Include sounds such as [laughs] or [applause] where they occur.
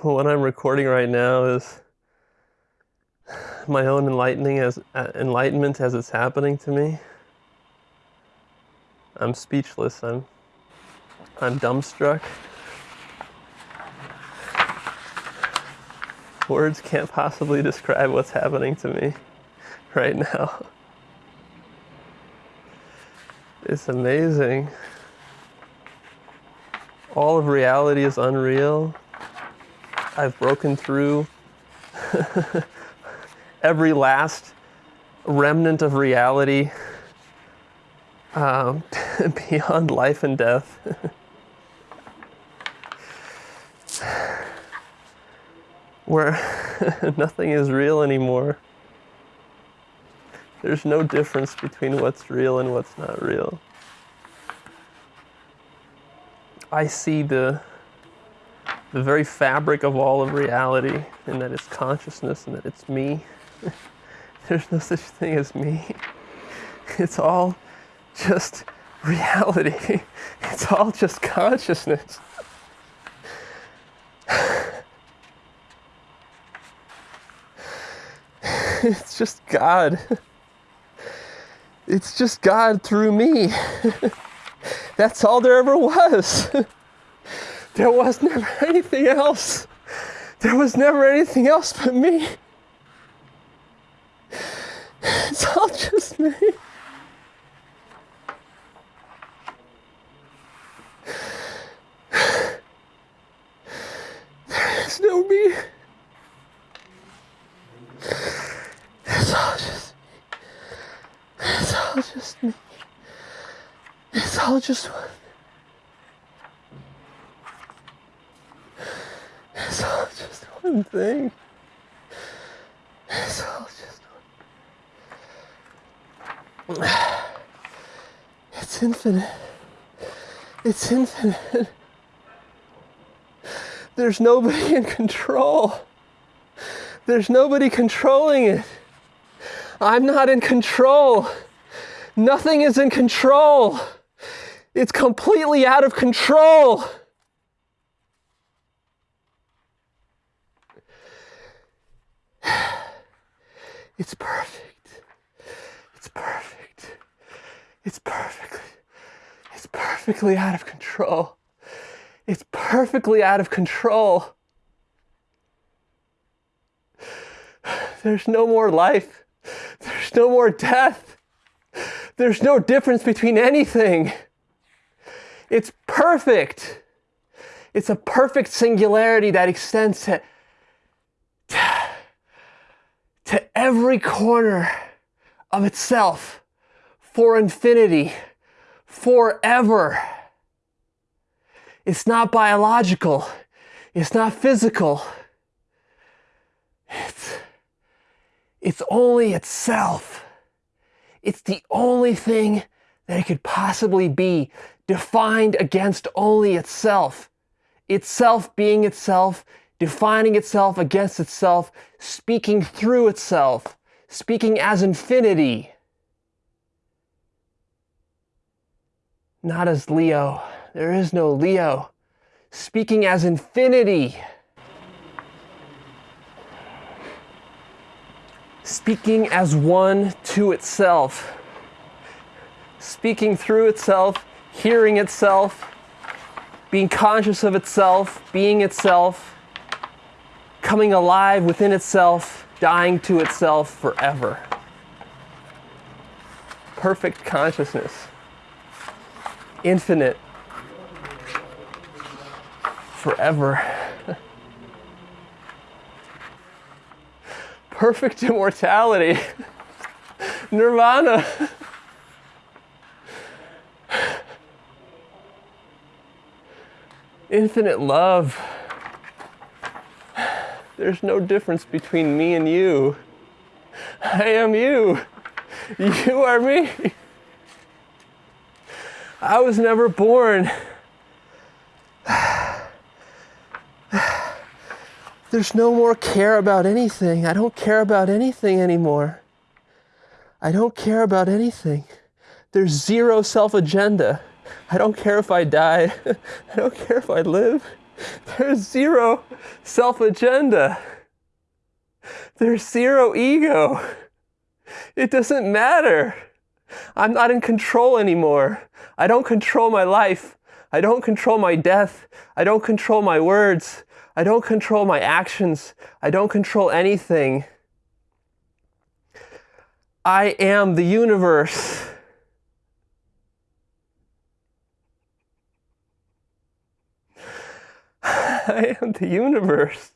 [laughs] what I'm recording right now is my own enlightening as uh, enlightenment as it's happening to me. I'm speechless. I'm I'm dumbstruck. Words can't possibly describe what's happening to me [laughs] right now. It's amazing. All of reality is unreal. I've broken through [laughs] every last remnant of reality um, [laughs] beyond life and death. [laughs] Where nothing is real anymore. There's no difference between what's real and what's not real. I see the the very fabric of all of reality, and that it's consciousness and that it's me. [laughs] There's no such thing as me. [laughs] It's all just reality. [laughs] It's all just consciousness. It's just God. It's just God through me. That's all there ever was. There was never [laughs] anything else. There was never anything else but me. It's all just me. There is no me. It's all just me. It's all just me. It's all just one. It's all just thing. It's all just. It's infinite. It's infinite. There's nobody in control. There's nobody controlling it. I'm not in control. Nothing is in control. It's completely out of control. It's perfect. It's perfect. It's perfectly. It's perfectly out of control. It's perfectly out of control. There's no more life. There's no more death. There's no difference between anything. It's perfect. It's a perfect singularity that extends to to every corner of itself for infinity, forever. It's not biological, it's not physical. It's, it's only itself. It's the only thing that it could possibly be, defined against only itself. Itself being itself, defining itself against itself, speaking through itself, speaking as infinity. Not as Leo. There is no Leo. Speaking as infinity. Speaking as one to itself. Speaking through itself, hearing itself, being conscious of itself, being itself coming alive within itself, dying to itself forever. Perfect consciousness, infinite, forever. [laughs] Perfect immortality, [laughs] nirvana. [laughs] Infinite love. There's no difference between me and you. I am you. You are me. I was never born. There's no more care about anything. I don't care about anything anymore. I don't care about anything. There's zero self agenda. I don't care if I die. [laughs] I don't care if I live. [laughs] There's zero self agenda. There's zero ego. It doesn't matter. I'm not in control anymore. I don't control my life. I don't control my death. I don't control my words. I don't control my actions. I don't control anything. I am the universe. I [laughs] am the universe.